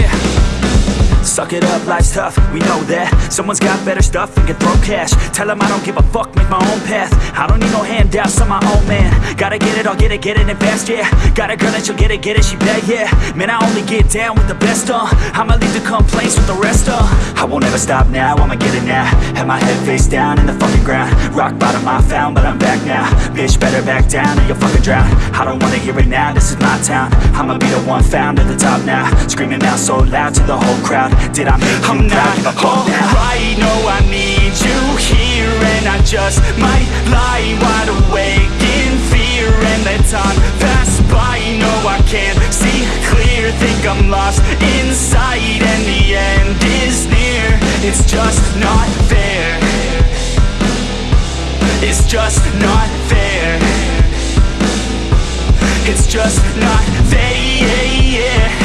yeah Suck it up, life's tough, we know that. Someone's got better stuff and can throw cash. Tell them I don't give a fuck, make my own path. I don't need no handouts, I'm my own man. Gotta get it, I'll get it, get it and fast, yeah. Got a girl and she'll get it, get it, she bad, yeah. Man, I only get down with the best, uh. I'ma leave the complaints with the rest, uh. I won't ever stop now, I'ma get it now. Have my head face down in the fucking ground. Rock bottom I found, but I'm back now. Bitch, better back down or you'll fucking drown. I don't wanna hear it now, this is my town. I'ma be the one found at the top now. Screaming out so loud to the whole crowd Did I make you I'm now alright, no I need you here And I just might lie wide awake in fear And let time pass by, no I can't see clear. Think I'm lost inside and the end is near. It's just not fair. It's just not fair. It's just not fair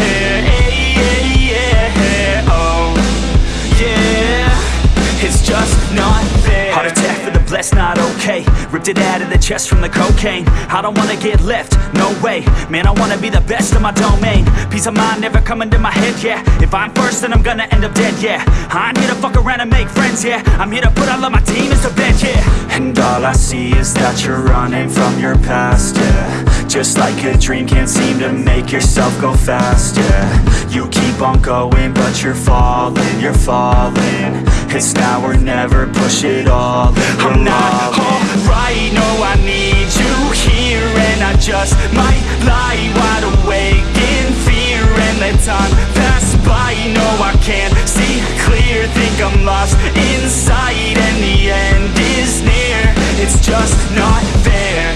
blessed, not okay. Ripped it out of the chest from the cocaine. I don't wanna get left, no way. Man, I wanna be the best in my domain. Peace of mind never coming to my head, yeah. If I'm first, then I'm gonna end up dead, yeah. I'm here to fuck around and make friends, yeah. I'm here to put all of my demons to bed, yeah. And all I see is that you're running from your past, yeah. Just like a dream, can't seem to make yourself go fast, yeah. You keep on going, but you're falling, you're falling it's now or never Push it all, I'm not alright, no I need you here And I just might lie wide awake in fear. And let time pass by, no I can't see clear. Think I'm lost inside and the end is near. It's just not fair.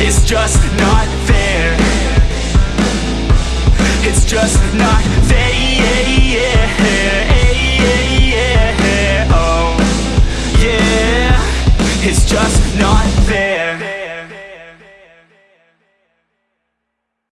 It's just not fair. not there.